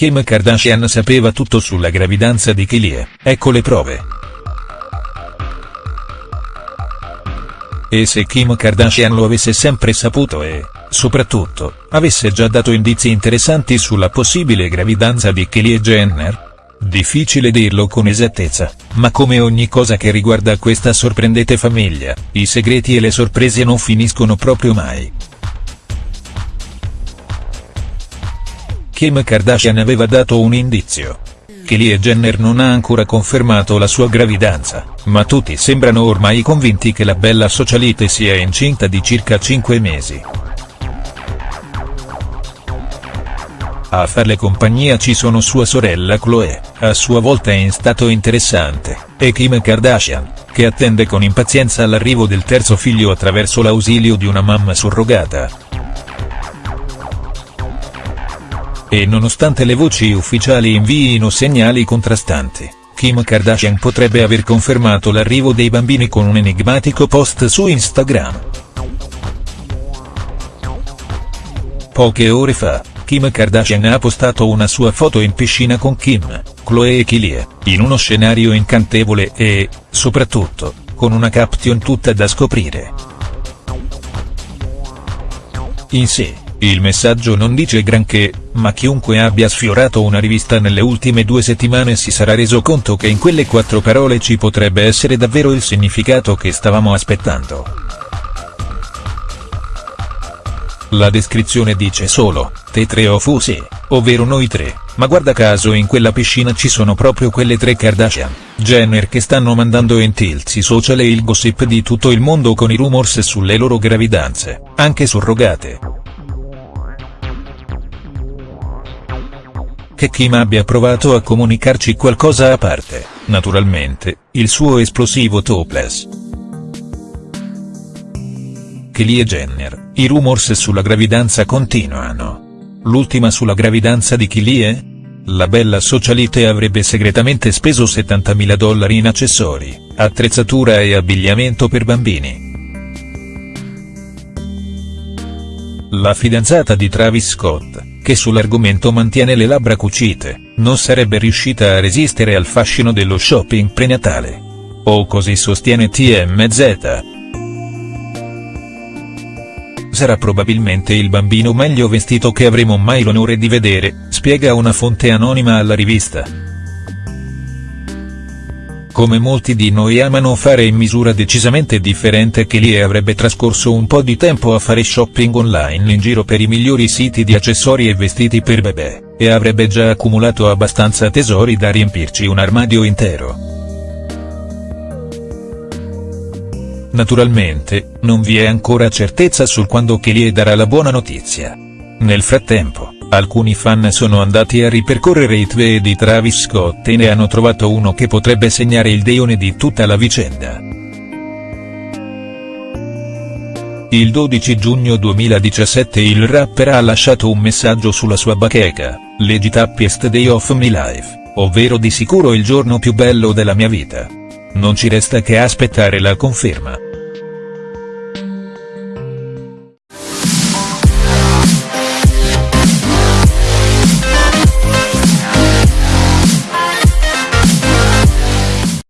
Kim Kardashian sapeva tutto sulla gravidanza di Kylie, ecco le prove. E se Kim Kardashian lo avesse sempre saputo e, soprattutto, avesse già dato indizi interessanti sulla possibile gravidanza di Kylie Jenner? Difficile dirlo con esattezza, ma come ogni cosa che riguarda questa sorprendente famiglia, i segreti e le sorprese non finiscono proprio mai. Kim Kardashian aveva dato un indizio. Kylie Jenner non ha ancora confermato la sua gravidanza, ma tutti sembrano ormai convinti che la bella socialite sia incinta di circa 5 mesi. A farle compagnia ci sono sua sorella Chloe, a sua volta in stato interessante, e Kim Kardashian, che attende con impazienza l'arrivo del terzo figlio attraverso l'ausilio di una mamma surrogata. E nonostante le voci ufficiali inviino segnali contrastanti, Kim Kardashian potrebbe aver confermato l'arrivo dei bambini con un enigmatico post su Instagram. Poche ore fa, Kim Kardashian ha postato una sua foto in piscina con Kim, Chloe e Kylie, in uno scenario incantevole e, soprattutto, con una caption tutta da scoprire. In sé, il messaggio non dice granché, ma chiunque abbia sfiorato una rivista nelle ultime due settimane si sarà reso conto che in quelle quattro parole ci potrebbe essere davvero il significato che stavamo aspettando. La descrizione dice solo, te tre o Fusi, ovvero noi tre, ma guarda caso in quella piscina ci sono proprio quelle tre Kardashian, Jenner che stanno mandando in tilt i social e il gossip di tutto il mondo con i rumors sulle loro gravidanze, anche surrogate. Che Kim abbia provato a comunicarci qualcosa a parte, naturalmente, il suo esplosivo topless. Kylie Jenner, i rumors sulla gravidanza continuano. L'ultima sulla gravidanza di Kylie? La bella socialite avrebbe segretamente speso 70.000 dollari in accessori, attrezzatura e abbigliamento per bambini. La fidanzata di Travis Scott, che sull'argomento mantiene le labbra cucite, non sarebbe riuscita a resistere al fascino dello shopping prenatale. O così sostiene TMZ. Sarà probabilmente il bambino meglio vestito che avremo mai l'onore di vedere, spiega una fonte anonima alla rivista. Come molti di noi amano fare in misura decisamente differente che Lee avrebbe trascorso un po' di tempo a fare shopping online in giro per i migliori siti di accessori e vestiti per bebè, e avrebbe già accumulato abbastanza tesori da riempirci un armadio intero. Naturalmente, non vi è ancora certezza sul quando Kylie darà la buona notizia. Nel frattempo, Alcuni fan sono andati a ripercorrere i tweet di Travis Scott e ne hanno trovato uno che potrebbe segnare il deone di tutta la vicenda. Il 12 giugno 2017 il rapper ha lasciato un messaggio sulla sua bacheca, Legit happiest day of my life, ovvero di sicuro il giorno più bello della mia vita. Non ci resta che aspettare la conferma.